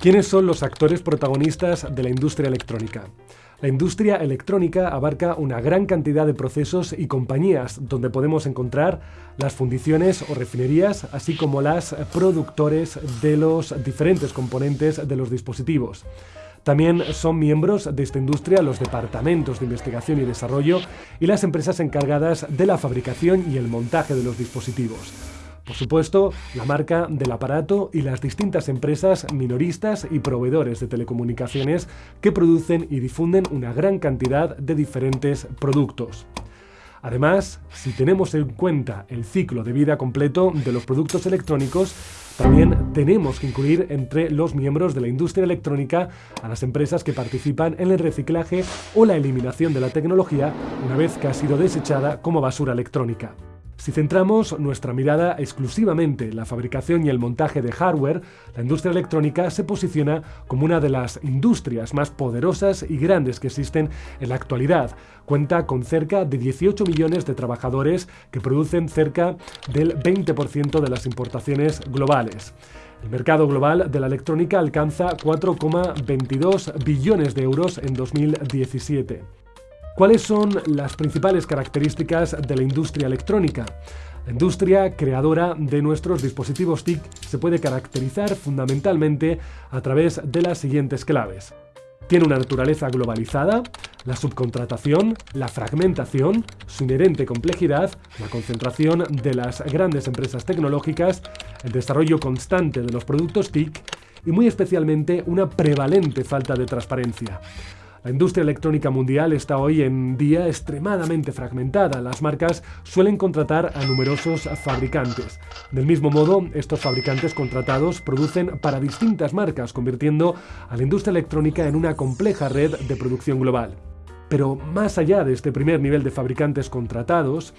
¿Quiénes son los actores protagonistas de la industria electrónica? La industria electrónica abarca una gran cantidad de procesos y compañías donde podemos encontrar las fundiciones o refinerías, así como las productores de los diferentes componentes de los dispositivos. También son miembros de esta industria los departamentos de investigación y desarrollo y las empresas encargadas de la fabricación y el montaje de los dispositivos. Por supuesto, la marca del aparato y las distintas empresas minoristas y proveedores de telecomunicaciones que producen y difunden una gran cantidad de diferentes productos. Además, si tenemos en cuenta el ciclo de vida completo de los productos electrónicos, también tenemos que incluir entre los miembros de la industria electrónica a las empresas que participan en el reciclaje o la eliminación de la tecnología una vez que ha sido desechada como basura electrónica. Si centramos nuestra mirada exclusivamente en la fabricación y el montaje de hardware, la industria electrónica se posiciona como una de las industrias más poderosas y grandes que existen en la actualidad. Cuenta con cerca de 18 millones de trabajadores que producen cerca del 20% de las importaciones globales. El mercado global de la electrónica alcanza 4,22 billones de euros en 2017. ¿Cuáles son las principales características de la industria electrónica? La industria creadora de nuestros dispositivos TIC se puede caracterizar fundamentalmente a través de las siguientes claves. Tiene una naturaleza globalizada, la subcontratación, la fragmentación, su inherente complejidad, la concentración de las grandes empresas tecnológicas, el desarrollo constante de los productos TIC y muy especialmente una prevalente falta de transparencia. La industria electrónica mundial está hoy en día extremadamente fragmentada. Las marcas suelen contratar a numerosos fabricantes. Del mismo modo, estos fabricantes contratados producen para distintas marcas, convirtiendo a la industria electrónica en una compleja red de producción global. Pero más allá de este primer nivel de fabricantes contratados,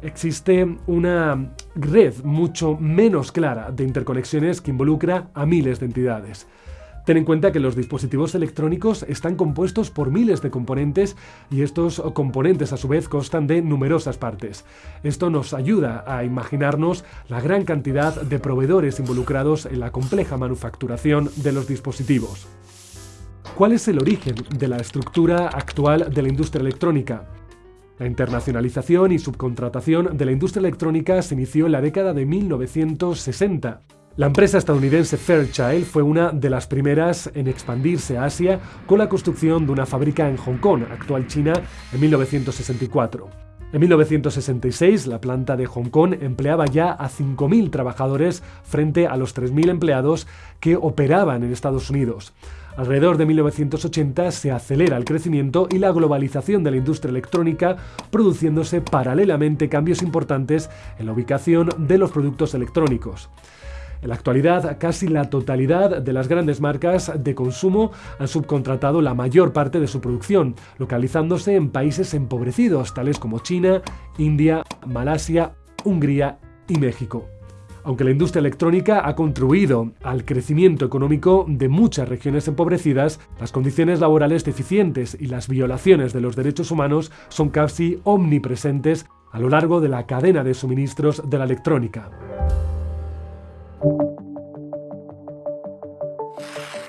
existe una red mucho menos clara de interconexiones que involucra a miles de entidades. Ten en cuenta que los dispositivos electrónicos están compuestos por miles de componentes y estos componentes a su vez constan de numerosas partes. Esto nos ayuda a imaginarnos la gran cantidad de proveedores involucrados en la compleja manufacturación de los dispositivos. ¿Cuál es el origen de la estructura actual de la industria electrónica? La internacionalización y subcontratación de la industria electrónica se inició en la década de 1960. La empresa estadounidense Fairchild fue una de las primeras en expandirse a Asia con la construcción de una fábrica en Hong Kong, actual China, en 1964. En 1966, la planta de Hong Kong empleaba ya a 5.000 trabajadores frente a los 3.000 empleados que operaban en Estados Unidos. Alrededor de 1980 se acelera el crecimiento y la globalización de la industria electrónica, produciéndose paralelamente cambios importantes en la ubicación de los productos electrónicos. En la actualidad, casi la totalidad de las grandes marcas de consumo han subcontratado la mayor parte de su producción, localizándose en países empobrecidos, tales como China, India, Malasia, Hungría y México. Aunque la industria electrónica ha contribuido al crecimiento económico de muchas regiones empobrecidas, las condiciones laborales deficientes y las violaciones de los derechos humanos son casi omnipresentes a lo largo de la cadena de suministros de la electrónica. you